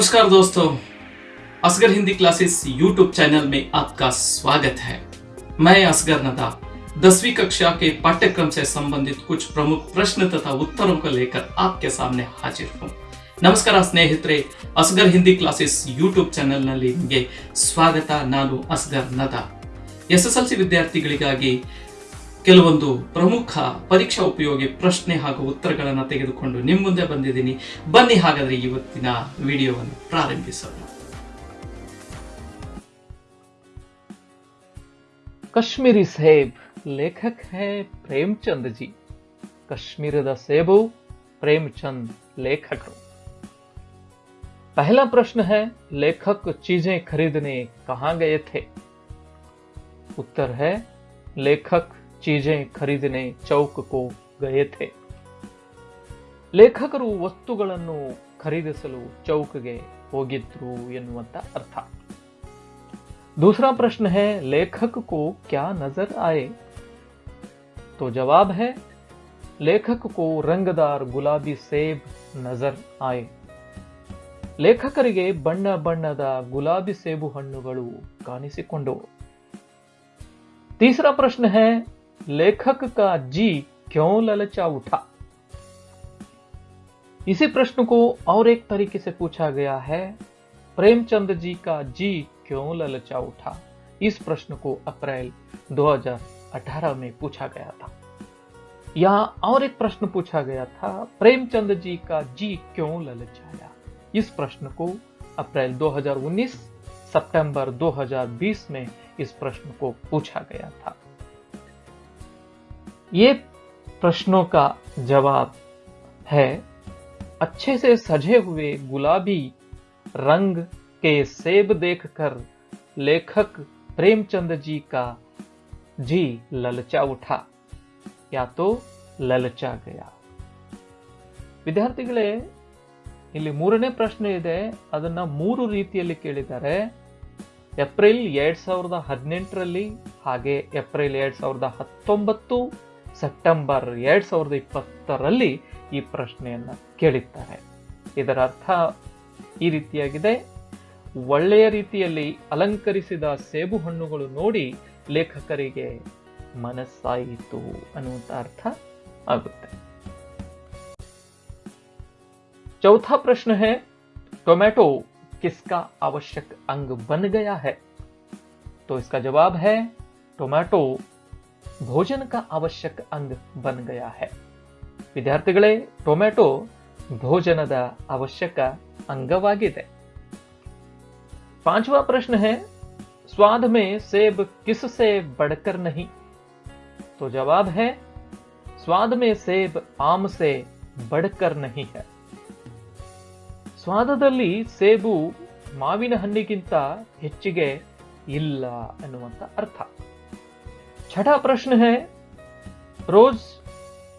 नमस्कार दोस्तों Asghar Hindi classes YouTube channel में आपका स्वागत है मैं असगर नदा दसवीं कक्षा के पाठ्यक्रम से संबंधित कुछ प्रमुख प्रश्न तथा उत्तरों को लेकर आपके सामने हाजिर हूँ ನಮಸ್ಕಾರ ಸ್ನೇಹಿತರೆ ಅಸ್ಗರ್ ಹಿಂದಿ ಕ್ಲಾಸಸ್ ಯೂಟ್ಯೂಬ್ ಚಾನೆಲ್ನಲ್ಲಿ ನಿಮಗೆ ಸ್ವಾಗತ ನಾನು Asghar ನದಾ S S L C ವಿದ್ಯಾರ್ಥಿಗಳಿಗಾಗಿ ಕೆಲವೊಂದು ಪ್ರಮುಖ ಪರೀಕ್ಷಾ ಉಪಯೋಗಿ ಪ್ರಶ್ನೆ ಹಾಗೂ ಉತ್ತರಗಳನ್ನು ತೆಗೆದುಕೊಂಡು ನಿಮ್ಮ ಮುಂದೆ ಬಂದಿದ್ದೀನಿ. ಬನ್ನಿ ಹಾಗಾದರೆ ಇವತ್ತಿನ ವಿಡಿಯೋವನ್ನು ಪ್ರಾರಂಭಿಸೋಣ. ಕಾಶ್ಮೀರಿ ಸೇಬ್, ಲೇಖಕ ಹೇ ಪ್ರೇಮಚಂದ್ ಜಿ. ಕಾಶ್ಮೀರದ ಸೇಬು ಪ್ರೇಮ್ಚಂದ್ ಲೇಖಕರು. ಪಹಲಾ ಪ್ರಶ್ನ ಹೇ, ಲೇಖಕ ಚೀಜೆ ಖರೀದನೆ कहा गए थे ಉತ್ತರ ಹೇ, ಲೇಖಕ चीजें खरीदने चौक को गए थे ಲೇಖಕರು ವಸ್ತುಗಳನ್ನು ಖರೀದಿಸಲು ಚೌಕ್ಗೆ ಹೋಗಿದ್ರು ಎನ್ನುವಂತ ಅರ್ಥ दूसरा प्रश्न है लेखक को क्या नजर आए तो जवाब है लेखक को रंगदार गुलाबी सेब नजर आए ಲೇಖಕರಿಗೆ ಬಣ್ಣ ಬಣ್ಣದ ಗುಲಾಬಿ ಸೇಬು ಹಣ್ಣುಗಳು ಕಾಣಿಸಿಕೊಂಡವು तीसरा प्रश्न है लेखक का जी क्यों ललचा उठा? इसी प्रश्न को और एक तरीके से पूछा गया है, प्रेमचंद जी का जी क्यों ललचा उठा? इस प्रश्न को अप्रैल 2018 में पूछा गया था। यहाँ और एक प्रश्न पूछा गया था, प्रेमचंद जी का जी क्यों ललचाया? इस प्रश्न को अप्रैल 2019 सितंबर 2020 में इस प्रश्न को पूछा गया था। ये प्रश्नों का जवाब है अच्छे से सजे हुए गुलाबी रंग के सेब देखकर लेखक प्रेमचंद जी का जी ललचा उठा या तो ಲಲಚಾ ಗಯಾ ವಿದ್ಯಾರ್ಥಿಗಳೇ ಇಲ್ಲಿ ಮೂರನೇ ಪ್ರಶ್ನೆ ಇದೆ ಅದನ್ನ ಮೂರು ರೀತಿಯಲ್ಲಿ ಕೇಳಿದ್ದಾರೆ ಏಪ್ರಿಲ್ ಎರಡ್ ಸಾವಿರದ ಹದಿನೆಂಟರಲ್ಲಿ ಹಾಗೆ ಏಪ್ರಿಲ್ ಎರಡ್ ಸಾವಿರದ ಹತ್ತೊಂಬತ್ತು ಸೆಪ್ಟೆಂಬರ್ ಎರಡ್ ಸಾವಿರದ ಇಪ್ಪತ್ತರಲ್ಲಿ ಈ ಪ್ರಶ್ನೆಯನ್ನ ಕೇಳಿದ್ದಾರೆ ಇದರ ಅರ್ಥ ಈ ರೀತಿಯಾಗಿದೆ ಒಳ್ಳೆಯ ರೀತಿಯಲ್ಲಿ ಅಲಂಕರಿಸಿದ ಸೇಬು ಹಣ್ಣುಗಳು ನೋಡಿ ಲೇಖಕರಿಗೆ ಮನಸ್ಸಾಯಿತು ಅನ್ನುವಂತ ಅರ್ಥ ಆಗುತ್ತೆ चौथा प्रश्न है टोमेटो किसका आवश्यक अंग बन गया है तो इसका जवाब है टोमेटो भोजन का आवश्यक अंग बन गया है ವಿದ್ಯಾರ್ಥಿಗಳೇ ಟೊಮೆಟೊ ಭೋಜನದ ಅವಶ್ಯಕ ಅಂಗವಾಗಿದೆ पांचवा प्रश्न है स्वाद में सेब किससे बढ़कर नहीं तो जवाब है स्वाद में सेब आम से बढ़कर नहीं है ಸ್ವಾದದಲ್ಲಿ ಸೇಬು ಮಾವಿನ ಹಣ್ಣಿಗಿಂತ ಹೆಚ್ಚಿಗೆ ಇಲ್ಲ ಎನ್ನುವಂತ ಅರ್ಥ छठा प्रश्न है रोज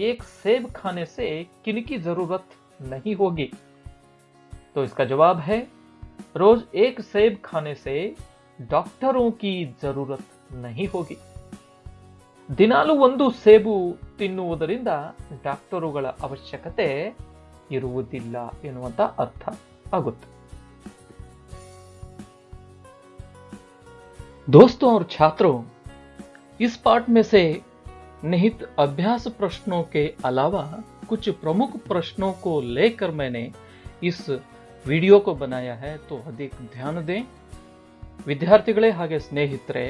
एक सेब खाने से किनकी जरूरत नहीं होगी तो इसका जवाब है रोज एक सेब खाने से डॉक्टरों की जरूरत नहीं होगी ದಿನಾಲು ಒಂದು ಸೇಬು ತಿನ್ನುವುದರಿಂದ ಡಾಕ್ಟರುಗಳ ಅವಶ್ಯಕತೆ ಇರುವುದಿಲ್ಲ ಎನ್ನುವಂತ ಅರ್ಥ ಆಗುತ್ತೆ दोस्तों और छात्रों इस पाठ में से निहित अभ्यास प्रश्नों के अलावा कुछ प्रमुख प्रश्नों को लेकर मैंने इस ವಿಡಿಯೋ को बनाया है तो अधिक ध्यान दें ವಿದ್ಯಾರ್ಥಿಗಳೇ ಹಾಗೆ ಸ್ನೇಹಿತರೆ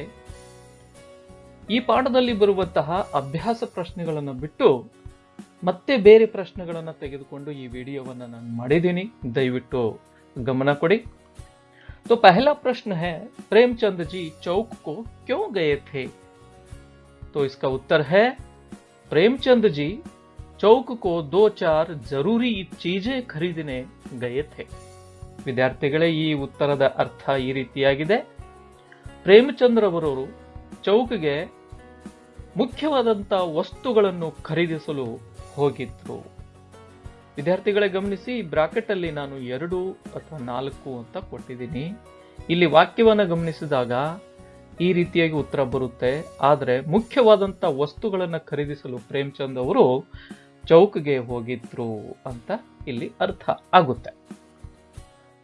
ಈ ಪಾಠದಲ್ಲಿ ಬರುವಂತಹ ಅಭ್ಯಾಸ ಪ್ರಶ್ನೆಗಳನ್ನು ಬಿಟ್ಟು ಮತ್ತೆ ಬೇರೆ ಪ್ರಶ್ನೆಗಳನ್ನು ತೆಗೆದುಕೊಂಡು ಈ ವಿಡಿಯೋವನ್ನು ನಾನು ಮಾಡಿದ್ದೀನಿ ದಯವಿಟ್ಟು ಗಮನ ಕೊಡಿ तो पहला प्रश्न है प्रेमचंद जी चौक को क्यों गए थे तो इसका उत्तर है प्रेमचंद जी चौक को दो चार जरूरी चीजें खरीदने गए थे ವಿದ್ಯಾರ್ಥಿಗಳೇ ಈ ಉತ್ತರದ ಅರ್ಥ ಈ ರೀತಿಯಾಗಿದೆ ಪ್ರೇಮಚಂದ್ರವರವರು ಚೌಕ್ಗೆ ಮುಖ್ಯವಾದಂತ ವಸ್ತುಗಳನ್ನು ಖರೀದಿಸಲು ಹೋಗಿದ್ರು ವಿದ್ಯಾರ್ಥಿಗಳೇ ಗಮನಿಸಿ ಬ್ರಾಕೆಟ್ ಅಲ್ಲಿ ನಾನು ಎರಡು ಅಥವಾ ನಾಲ್ಕು ಅಂತ ಕೊಟ್ಟಿದ್ದೀನಿ ಇಲ್ಲಿ ವಾಕ್ಯವನ್ನ ಗಮನಿಸಿದಾಗ ಈ ರೀತಿಯಾಗಿ ಉತ್ತರ ಬರುತ್ತೆ ಆದರೆ ಮುಖ್ಯವಾದಂತ ವಸ್ತುಗಳನ್ನ ಖರೀದಿಸಲು ಪ್ರೇಮ್ಚಂದ್ ಅವರು ಚೌಕ್ಗೆ ಹೋಗಿದ್ರು ಅಂತ ಇಲ್ಲಿ ಅರ್ಥ ಆಗುತ್ತೆ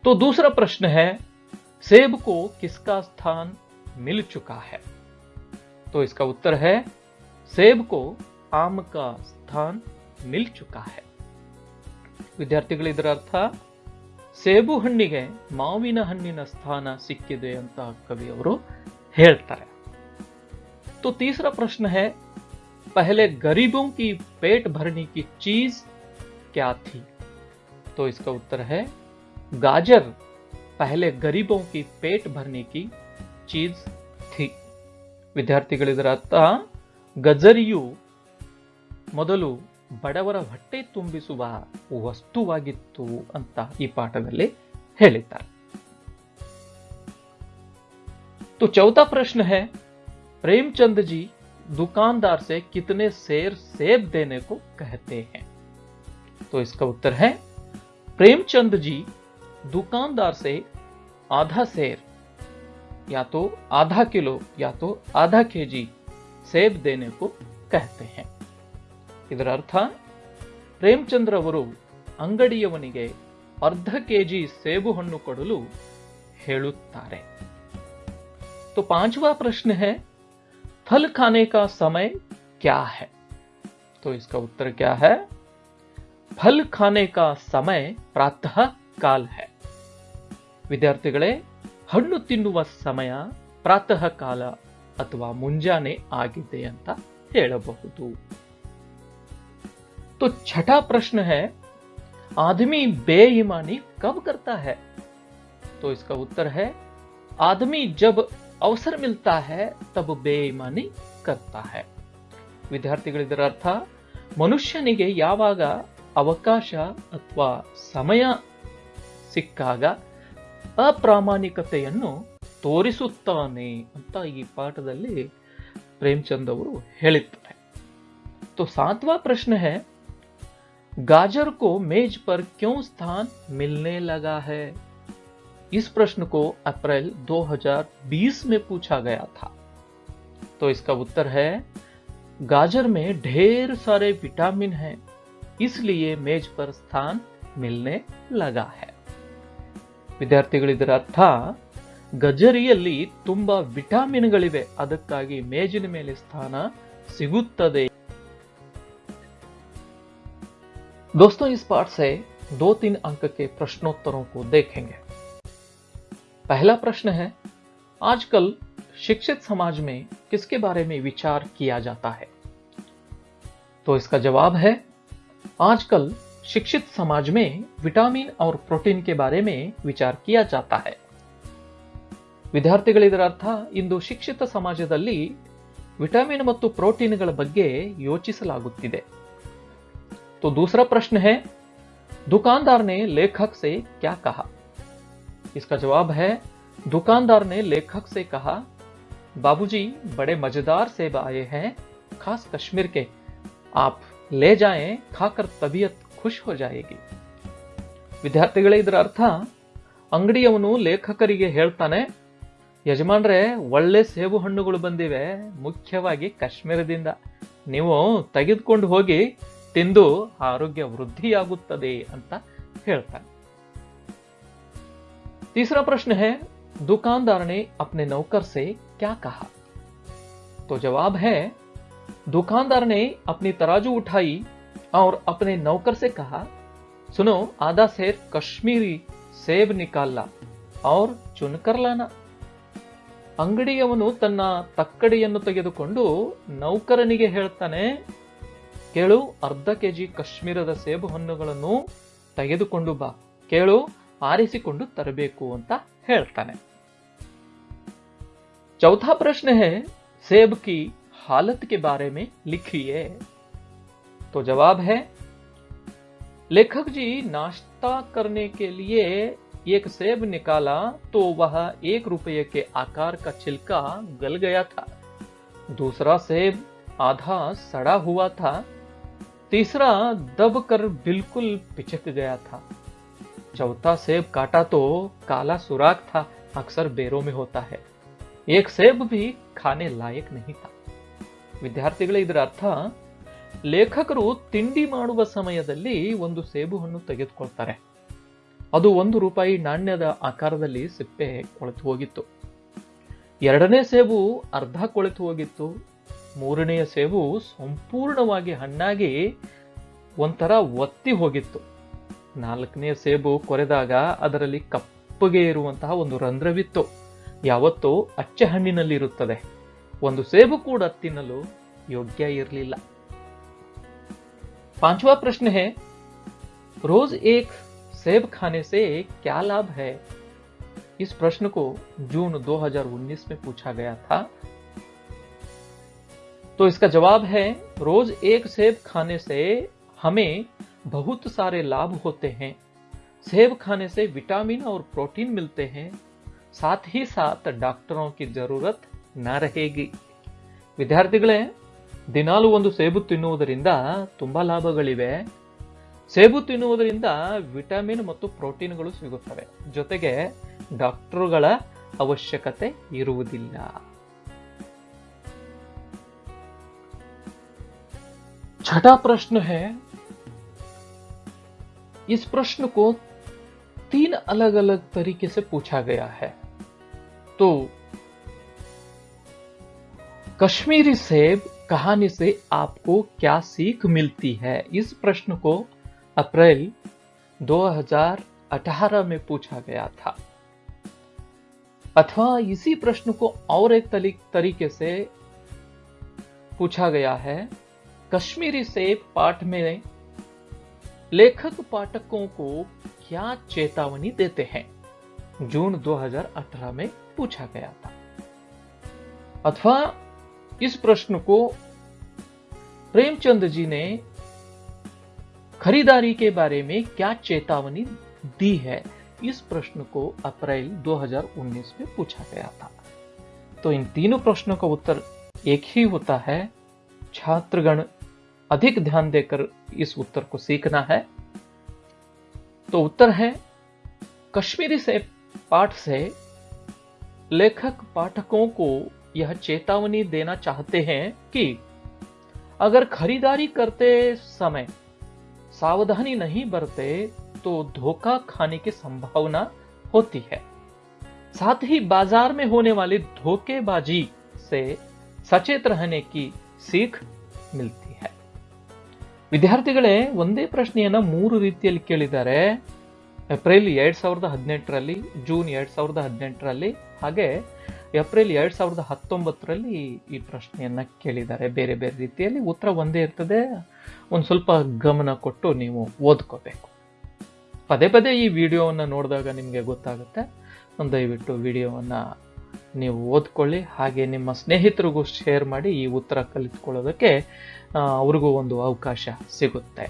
तो दूसरा प्रश्न है सेब को किसका स्थान मिल चुका है तो इसका उत्तर है सेब को आम का स्थान मिल चुका है ವಿದ್ಯಾರ್ಥಿಗಳು ಇದರ ಅರ್ಥ ಸೇಬು ಹಣ್ಣಿಗೆ ಮಾವಿನ ಹಣ್ಣಿನ ಸ್ಥಾನ ಸಿಕ್ಕಿದೆ ಅಂತ ಕವಿಯವರು ಹೇಳ್ತಾರೆ तो तीसरा प्रश्न है पहले गरीबों की पेट भरने की चीज क्या थी तो इसका उत्तर है गाजर पहले गरीबों की पेट भरने की चीज थी ವಿದ್ಯಾರ್ಥಿಗಳಿದರ ಅರ್ಥ ಗಜರಿಯು ಮೊದಲು ಬಡವರ ಹೊಟ್ಟೆ ತುಂಬಿಸುವ ವಸ್ತುವಾಗಿತ್ತು ಅಂತ ಈ ಪಾಠದಲ್ಲಿ ಹೇಳಿದ್ದಾರೆ तो चौथा प्रश्न है प्रेमचंद जी दुकानदार से कितने शेर सेब देने को कहते हैं तो इसका उत्तर है प्रेमचंद जी दुकानदार से आधा शेर या तो आधा किलो या तो आधा केजी सेब देने को कहते हैं ಇದರ ಅರ್ಥ ಪ್ರೇಮಚಂದ್ರ ಅವರು ಅಂಗಡಿಯವನಿಗೆ ಅರ್ಧ ಕೆಜಿ ಸೇಬು ಹಣ್ಣು ಕೊಡಲು ಹೇಳುತ್ತಾರೆ तो पांचवा प्रश्न है फल खाने का समय क्या है तो इसका उत्तर क्या है फल खाने का समय प्रातः काल है ವಿದ್ಯಾರ್ಥಿಗಳೇ ಹಣ್ಣು ತಿನ್ನುವ ಸಮಯ ಪ್ರಾತಃ ಕಾಲ ಅಥವಾ ಮುಂಜಾನೆ ಆಗಿದೆ ಅಂತ ಹೇಳಬಹುದು तो छठा प्रश्न है आदमी बेईमानी कब करता है तो इसका उत्तर है आदमी जब अवसर मिलता है तब ಬೇಯಿಮಾನಿ करता है ವಿದ್ಯಾರ್ಥಿಗಳಿದರ ಅರ್ಥ ಮನುಷ್ಯನಿಗೆ ಯಾವಾಗ ಅವಕಾಶ ಅಥವಾ ಸಮಯ ಸಿಕ್ಕಾಗ ಅಪ್ರಾಮಾಣಿಕತೆಯನ್ನು ತೋರಿಸುತ್ತಾನೆ ಅಂತ ಈ ಪಾಠದಲ್ಲಿ ಪ್ರೇಮಚಂದ್ ಅವರು ಹೇಳಿದ್ದಾರೆ तो सातवां प्रश्न है गाजर को मेज पर क्यों स्थान मिलने लगा है इस प्रश्न को अप्रैल 2020 में पूछा गया था तो इसका उत्तर है गाजर में ढेर सारे विटामिन हैं इसलिए मेज पर स्थान मिलने लगा है ವಿದ್ಯಾರ್ಥಿಗಳಿದರ ಅರ್ಥ ಗಜರಿಯಲ್ಲಿ ತುಂಬಾ ವಿಟಾಮಿನ್ಗಳಿವೆ ಅದಕ್ಕಾಗಿ ಮೇಜಿನ ಮೇಲೆ ಸ್ಥಾನ ಸಿಗುತ್ತದೆ दोस्तों इस पाठ से दो तीन अंक के प्रश्नोत्तरों को देखेंगे पहला प्रश्न है आजकल शिक्षित समाज में किसके बारे में विचार किया जाता है तो इसका जवाब है आजकल शिक्षित समाज में विटामिन और प्रोटीन के बारे में विचार किया जाता है ವಿದ್ಯಾರ್ಥಿಗಳಿದರ ಅರ್ಥ ಇಂದು ಶಿಕ್ಷಿತ ಸಮಾಜದಲ್ಲಿ ವಿಟಮಿನ್ ಮತ್ತು ಪ್ರೋಟೀನ್ಗಳ ಬಗ್ಗೆ ಯೋಚಿಸಲಾಗುತ್ತಿದೆ तो दूसरा प्रश्न है दुकानदार ने लेखक से क्या कहा इसका जवाब है दुकानदार ने लेखक से कहा बाबूजी बड़े मजेदार सेब आए हैं खास कश्मीर के आप ले जाएं खाकर तबीयत खुश हो जाएगी ವಿದ್ಯಾರ್ಥಿಗಳೇ ಇದರ ಅರ್ಥ ಅಂಗಡಿಯವನು ಲೇಖಕರಿಗೆ ಹೇಳ್ತಾನೆ ಯಜಮಾನ್ರೆ ಒಳ್ಳೆ ಸೇಬು ಹಣ್ಣುಗಳು ಬಂದಿವೆ ಮುಖ್ಯವಾಗಿ ಕಾಶ್ಮೀರದಿಂದ ನೀವು ತೆಗೆದುಕೊಂಡು ಹೋಗಿ ತಿಂದು ಆರೋಗ್ಯ ವೃದ್ಧಿಯಾಗುತ್ತದೆ ಅಂತ ಹೇಳ್ತಾನೆ तीसरा प्रश्न है दुकानदार ने अपने नौकर से क्या कहा तो जवाब है दुकानदार ने अपनी तराजू उठाई और अपने नौकर से कहा सुनो आधा शेर कश्मीरी सेब निकाल ला और चुनकर लाना ಅಂಗಡಿಯವನು ತನ್ನ ತಕ್ಕಡಿಯನ್ನು ತೆಗೆದುಕೊಂಡು ನೌಕರನಿಗೆ ಹೇಳ್ತಾನೆ ಕೇಳು ಅರ್ಧ ಕೆಜಿ ಕಾಶ್ಮೀರದ ಸೇಬು ಹಣ್ಣುಗಳನ್ನು ತೆಗೆದುಕೊಂಡು ಬಾ ಕೇಳು ಆರಿಸಿಕೊಂಡು ತರಬೇಕು ಅಂತ ಹೇಳ್ತಾನೆ चौथा प्रश्न है सेब की हालत के बारे में लिखिए तो जवाब है लेखक जी नाश्ता करने के लिए एक सेब निकाला तो वह एक रुपये के आकार का छिलका गल गया था दूसरा सेब आधा सड़ा हुआ था तीसरा दब कर बिल्कुल पिचक गया था चौथा सेब काटा तो काला सुराख था अक्सर बेरों में होता है एक सेब भी खाने लायक नहीं था ವಿದ್ಯಾರ್ಥಿಗಳೇ ಇದರ ಅರ್ಥ ಲೇಖಕರು ತಿಂಡಿ ಮಾಡುವ ಸಮಯದಲ್ಲಿ ಒಂದು ಸೇಬು ಹಣ್ಣು ತೆಗೆದುಕೊಳ್ತಾರೆ ಅದು ಒಂದು ರೂಪಾಯಿ ನಾಣ್ಯದ ಆಕಾರದಲ್ಲಿ ಸಿಪ್ಪೆ ಕೊಳೆತು ಹೋಗಿತ್ತು ಎರಡನೇ ಸೇಬು ಅರ್ಧ ಕೊಳೆತು ಹೋಗಿತ್ತು ಮೂರನೆಯ ಸೇಬು ಸಂಪೂರ್ಣವಾಗಿ ಹಣ್ಣಾಗಿ ಒಂಥರ ಒತ್ತಿ ಹೋಗಿತ್ತು ನಾಲ್ಕನೇ ಸೇಬು ಕೊರೆದಾಗ ಅದರಲ್ಲಿ ಕಪ್ಪಗೆ ಇರುವಂತಹ ಒಂದು ರಂಧ್ರವಿತ್ತು ಯಾವತ್ತೂ ಅಚ್ಚೆ ಹಣ್ಣಿನಲ್ಲಿರುತ್ತದೆ ಒಂದು ಸೇಬು ಕೂಡ ತಿನ್ನಲು ಯೋಗ್ಯ ಇರಲಿಲ್ಲ पांचवा प्रश्न है रोज एक सेब खाने से क्या लाभ है इस प्रश्न को जून 2019 में पूछा गया था तो इसका जवाब है रोज एक सेब खाने से हमें बहुत सारे लाभ होते हैं सेब खाने से विटामिन और प्रोटीन मिलते हैं साथ ही साथ डॉक्टरों की जरूरत न रहेगी ವಿದ್ಯಾರ್ಥಿಗಳೇ ದಿನಾಲು ಒಂದು ಸೇಬು ತಿನ್ನುವುದರಿಂದ ತುಂಬಾ ಲಾಭಗಳಿವೆ ಸೇಬು ತಿನ್ನುವುದರಿಂದ ವಿಟಮಿನ್ ಮತ್ತು ಪ್ರೋಟೀನ್ಗಳು ಸಿಗುತ್ತವೆ ಜೊತೆಗೆ ಡಾಕ್ಟರುಗಳ ಅವಶ್ಯಕತೆ ಇರುವುದಿಲ್ಲ छठा प्रश्न है इस प्रश्न को तीन अलग अलग तरीके से पूछा गया है। तो कश्मीरी सेब कहानी से आपको क्या सीख मिलती है? इस प्रश्न को अप्रैल 2018 में पूछा गया था। अथवा इसी प्रश्न को और एक तरीके से पूछा गया है। कश्मीरी सेब पाठ में लेखक पाठकों को क्या चेतावनी देते हैं? जून 2018 में पूछा गया था। अथवा इस प्रश्न को प्रेमचंद जी ने खरीदारी के बारे में क्या चेतावनी दी है? इस प्रश्न को अप्रैल 2019 में पूछा गया था। तो इन तीनों प्रश्नों का उत्तर एक ही होता है, छात्रगण अधिक ध्यान देकर इस उत्तर को सीखना है। तो उत्तर है, कश्मीरी से पाठ से लेखक पाठकों को यह चेतावनी देना चाहते हैं कि अगर खरीदारी करते समय सावधानी नहीं बरते तो धोखा खाने की संभावना होती है। साथ ही बाज़ार में होने वाली धोखेबाजी से सचेत रहने की सीख मिलती है ವಿದ್ಯಾರ್ಥಿಗಳೇ, ಒಂದೇ ಪ್ರಶ್ನೆಯನ್ನು ಮೂರು ರೀತಿಯಲ್ಲಿ ಕೇಳಿದ್ದಾರೆ. ಏಪ್ರಿಲ್ ಎರಡು ಸಾವಿರದ ಹದಿನೆಂಟರಲ್ಲಿ ಜೂನ್ ಎರಡು ಸಾವಿರದ ಹದಿನೆಂಟರಲ್ಲಿ, ಹಾಗೆ ಏಪ್ರಿಲ್ ಎರಡು ಸಾವಿರದ ಹತ್ತೊಂಬತ್ತರಲ್ಲಿ ಈ ಪ್ರಶ್ನೆಯನ್ನು ಕೇಳಿದ್ದಾರೆ. ಬೇರೆ ಬೇರೆ ರೀತಿಯಲ್ಲಿ ಉತ್ತರ ಒಂದೇ ಇರ್ತದೆ. ಒಂದು ಸ್ವಲ್ಪ ಗಮನ ಕೊಟ್ಟು ನೀವು ಓದ್ಕೋಬೇಕು. ಪದೇ ಪದೇ ಈ ವಿಡಿಯೋವನ್ನು ನೋಡಿದಾಗ ನಿಮಗೆ ಗೊತ್ತಾಗುತ್ತೆ. ದಯವಿಟ್ಟು ವಿಡಿಯೋವನ್ನ ನೀವು ಓದ್ಕೊಳ್ಳಿ, ಹಾಗೆ ನಿಮ್ಮ ಸ್ನೇಹಿತರಿಗೂ ಶೇರ್ ಮಾಡಿ ಈ ಉತ್ತರ ಕಲಿತ್ಕೊಳ್ಳೋದಕ್ಕೆ ಅವ್ರಿಗೂ ಒಂದು ಅವಕಾಶ ಸಿಗುತ್ತೆ.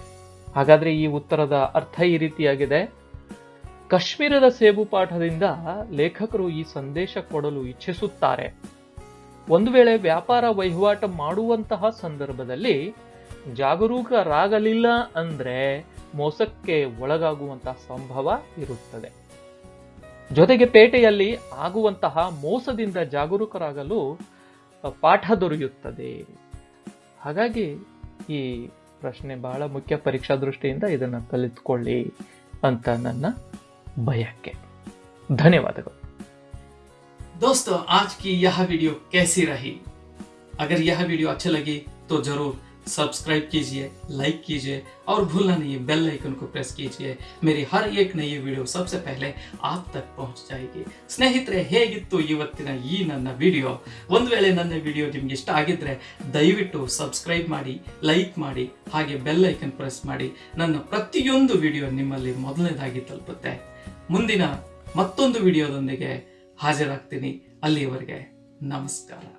ಹಾಗಾದರೆ ಈ ಉತ್ತರದ ಅರ್ಥ ಈ ರೀತಿಯಾಗಿದೆ. ಕಾಶ್ಮೀರದ ಸೇಬು ಪಾಠದಿಂದ ಲೇಖಕರು ಈ ಸಂದೇಶ ಕೊಡಲು ಇಚ್ಛಿಸುತ್ತಾರೆ. ಒಂದು ವೇಳೆ ವ್ಯಾಪಾರ ವಹಿವಾಟ ಮಾಡುವಂತಹ ಸಂದರ್ಭದಲ್ಲಿ ಜಾಗರೂಕರಾಗಲಿಲ್ಲ ಅಂದರೆ ಮೋಸಕ್ಕೆ ಒಳಗಾಗುವಂತಹ ಸಂಭವ ಇರುತ್ತದೆ. ಜೊತೆಗೆ ಪೇಟೆಯಲ್ಲಿ ಆಗುವಂತಹ ಮೋಸದಿಂದ ಜಾಗರೂಕರಾಗಲು ಅ, ಪಾಠ ದೊರೆಯುತ್ತದೆ ಹಾಗಾಗಿ ಈ ಪ್ರಶ್ನೆ ಬಹಳ ಮುಖ್ಯ ಪರೀಕ್ಷಾ ದೃಷ್ಟಿಯಿಂದ ಇದನ್ನು ಕಲಿತುಕೊಳ್ಳಿ ಅಂತ ನನ್ನ ಬಯಕೆ ಧನ್ಯವಾದಗಳು दोस्तों आज की यह वीडियो कैसी रही अगर यह वीडियो अच्छी लगी तो जरूर सब्सक्राइब कीजिए लाइक कीजिए और भूलना नहीं बेल आइकन को प्रेस कीजिए मेरी हर एक नई ವಿಡಿಯೋ सबसे पहले आप तक पहुंच जाएगी ಸ್ನೇಹಿತರೆ ಹೇಗಿತ್ತು ಇವತ್ತಿನ ಈ ನನ್ನ ವಿಡಿಯೋ ಒಂದು ವೇಳೆ ನನ್ನ ವಿಡಿಯೋ ನಿಮ್ಗೆ ಇಷ್ಟ ಆಗಿದ್ರೆ ದಯವಿಟ್ಟು ಸಬ್ಸ್ಕ್ರೈಬ್ ಮಾಡಿ ಲೈಕ್ ಮಾಡಿ ಹಾಗೆ ಬೆಲ್ ಐಕನ್ ಪ್ರೆಸ್ ಮಾಡಿ ನನ್ನ ಪ್ರತಿಯೊಂದು ವಿಡಿಯೋ ನಿಮ್ಮಲ್ಲಿ ಮೊದಲನೇದಾಗಿ ತಲುಪುತ್ತೆ ಮುಂದಿನ ಮತ್ತೊಂದು ವಿಡಿಯೋದೊಂದಿಗೆ ಹಾಜರಾಗ್ತೀನಿ ಅಲ್ಲಿಯವರೆಗೆ ನಮಸ್ಕಾರ